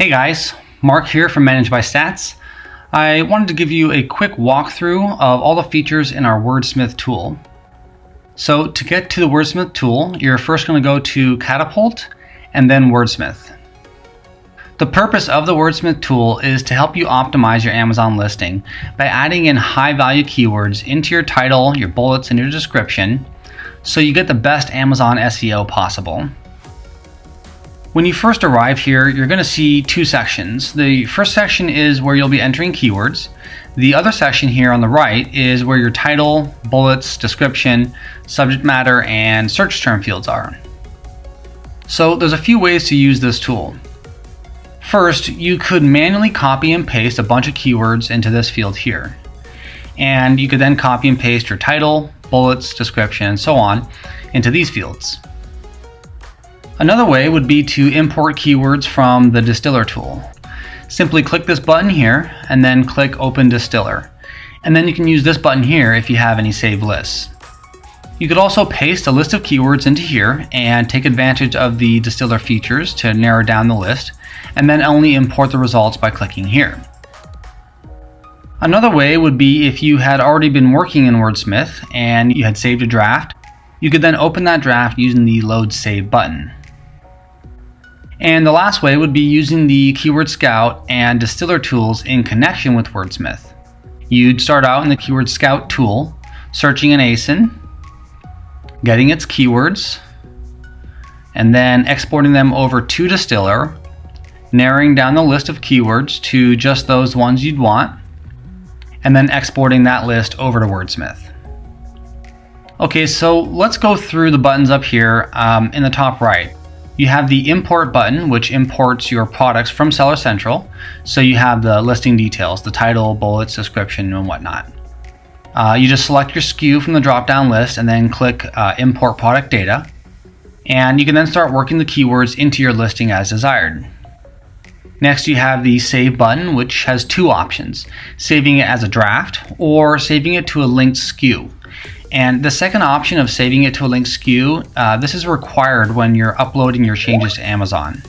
Hey guys, Mark here from Manage by Stats. I wanted to give you a quick walkthrough of all the features in our Wordsmith tool. So to get to the Wordsmith tool, you're first going to go to Catapult and then Wordsmith. The purpose of the Wordsmith tool is to help you optimize your Amazon listing by adding in high value keywords into your title, your bullets, and your description so you get the best Amazon SEO possible. When you first arrive here, you're going to see two sections. The first section is where you'll be entering keywords. The other section here on the right is where your title, bullets, description, subject matter, and search term fields are. So there's a few ways to use this tool. First, you could manually copy and paste a bunch of keywords into this field here. And you could then copy and paste your title, bullets, description, and so on into these fields. Another way would be to import keywords from the distiller tool. Simply click this button here and then click open distiller. And then you can use this button here if you have any saved lists. You could also paste a list of keywords into here and take advantage of the distiller features to narrow down the list and then only import the results by clicking here. Another way would be if you had already been working in Wordsmith and you had saved a draft, you could then open that draft using the load save button. And the last way would be using the Keyword Scout and Distiller tools in connection with Wordsmith. You'd start out in the Keyword Scout tool, searching an ASIN, getting its keywords, and then exporting them over to Distiller, narrowing down the list of keywords to just those ones you'd want, and then exporting that list over to Wordsmith. Okay, so let's go through the buttons up here um, in the top right. You have the import button, which imports your products from Seller Central. So you have the listing details, the title, bullets, description, and whatnot. Uh, you just select your SKU from the drop-down list and then click uh, import product data. And you can then start working the keywords into your listing as desired. Next, you have the Save button, which has two options, saving it as a draft or saving it to a linked SKU. And the second option of saving it to a linked SKU, uh, this is required when you're uploading your changes to Amazon.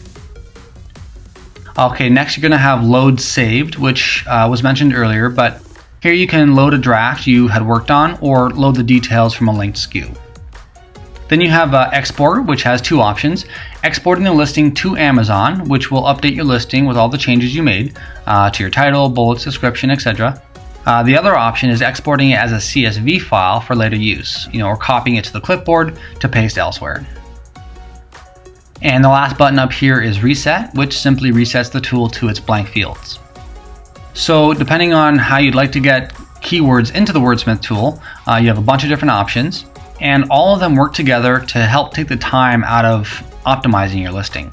Okay, next you're going to have load saved, which uh, was mentioned earlier, but here you can load a draft you had worked on or load the details from a linked SKU. Then you have uh, export, which has two options. Exporting the listing to Amazon, which will update your listing with all the changes you made uh, to your title, bullets, description, etc. Uh, the other option is exporting it as a CSV file for later use, you know, or copying it to the clipboard to paste elsewhere. And the last button up here is reset, which simply resets the tool to its blank fields. So depending on how you'd like to get keywords into the Wordsmith tool, uh, you have a bunch of different options, and all of them work together to help take the time out of optimizing your listing.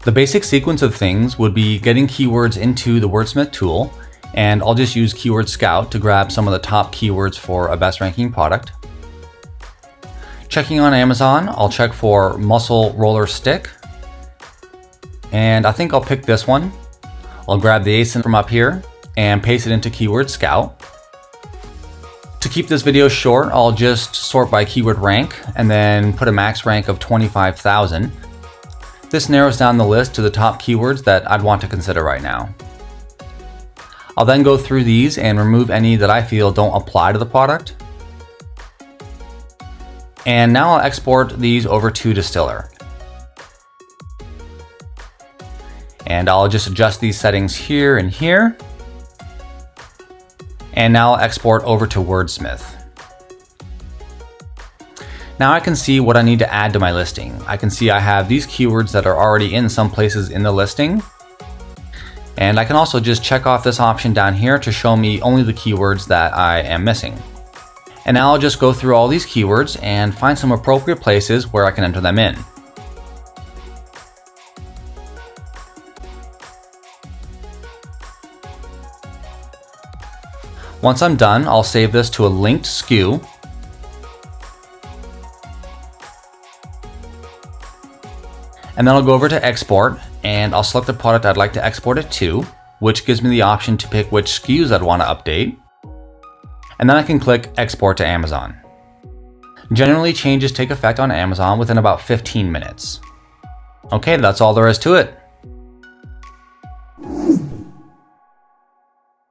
The basic sequence of things would be getting keywords into the Wordsmith tool, and I'll just use Keyword Scout to grab some of the top keywords for a best ranking product. Checking on Amazon, I'll check for muscle roller stick. And I think I'll pick this one. I'll grab the ASIN from up here and paste it into Keyword Scout. To keep this video short, I'll just sort by keyword rank and then put a max rank of 25,000. This narrows down the list to the top keywords that I'd want to consider right now. I'll then go through these and remove any that I feel don't apply to the product. And now I'll export these over to Distiller. And I'll just adjust these settings here and here. And now I'll export over to Wordsmith. Now I can see what I need to add to my listing. I can see I have these keywords that are already in some places in the listing. And I can also just check off this option down here to show me only the keywords that I am missing. And now I'll just go through all these keywords and find some appropriate places where I can enter them in. Once I'm done, I'll save this to a linked SKU. And then I'll go over to export and I'll select the product I'd like to export it to, which gives me the option to pick which SKUs I'd want to update. And then I can click Export to Amazon. Generally, changes take effect on Amazon within about 15 minutes. Okay, that's all there is to it.